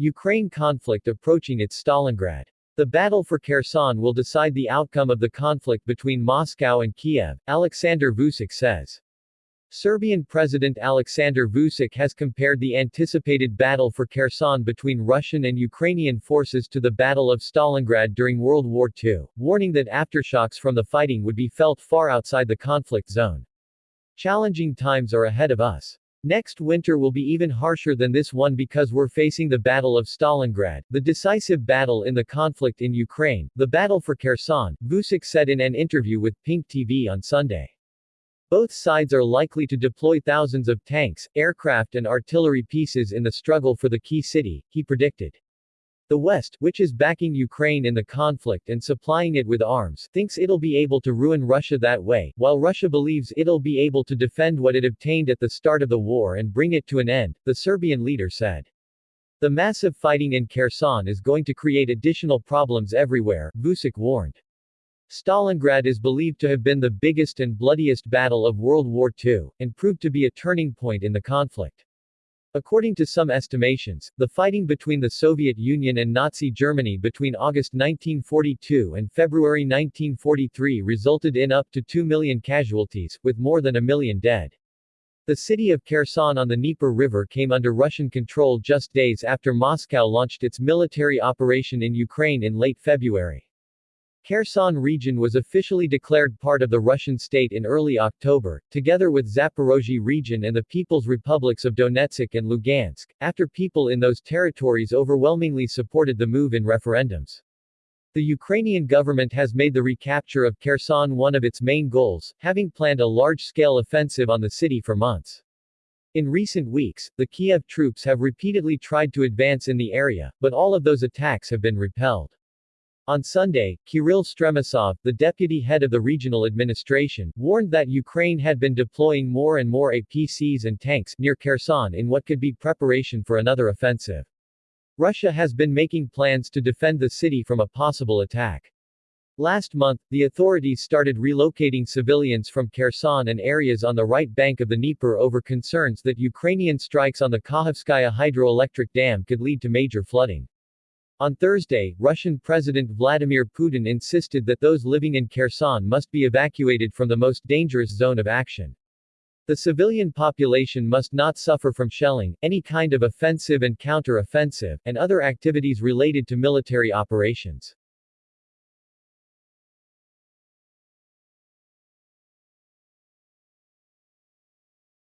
Ukraine conflict approaching its Stalingrad. The battle for Kherson will decide the outcome of the conflict between Moscow and Kiev, Alexander Vucic says. Serbian President Alexander Vucic has compared the anticipated battle for Kherson between Russian and Ukrainian forces to the Battle of Stalingrad during World War II, warning that aftershocks from the fighting would be felt far outside the conflict zone. Challenging times are ahead of us. Next winter will be even harsher than this one because we're facing the Battle of Stalingrad, the decisive battle in the conflict in Ukraine, the battle for Kherson, Vucic said in an interview with Pink TV on Sunday. Both sides are likely to deploy thousands of tanks, aircraft and artillery pieces in the struggle for the key city, he predicted. The West, which is backing Ukraine in the conflict and supplying it with arms, thinks it'll be able to ruin Russia that way, while Russia believes it'll be able to defend what it obtained at the start of the war and bring it to an end, the Serbian leader said. The massive fighting in Kherson is going to create additional problems everywhere, Vucic warned. Stalingrad is believed to have been the biggest and bloodiest battle of World War II, and proved to be a turning point in the conflict. According to some estimations, the fighting between the Soviet Union and Nazi Germany between August 1942 and February 1943 resulted in up to 2 million casualties, with more than a million dead. The city of Kherson on the Dnieper River came under Russian control just days after Moscow launched its military operation in Ukraine in late February. Kherson region was officially declared part of the Russian state in early October, together with Zaporozhye region and the People's Republics of Donetsk and Lugansk, after people in those territories overwhelmingly supported the move in referendums. The Ukrainian government has made the recapture of Kherson one of its main goals, having planned a large-scale offensive on the city for months. In recent weeks, the Kiev troops have repeatedly tried to advance in the area, but all of those attacks have been repelled. On Sunday, Kirill Stremousov, the deputy head of the regional administration, warned that Ukraine had been deploying more and more APCs and tanks near Kherson in what could be preparation for another offensive. Russia has been making plans to defend the city from a possible attack. Last month, the authorities started relocating civilians from Kherson and areas on the right bank of the Dnieper over concerns that Ukrainian strikes on the Kakhovskaya hydroelectric dam could lead to major flooding. On Thursday, Russian President Vladimir Putin insisted that those living in Kherson must be evacuated from the most dangerous zone of action. The civilian population must not suffer from shelling, any kind of offensive and counter-offensive, and other activities related to military operations.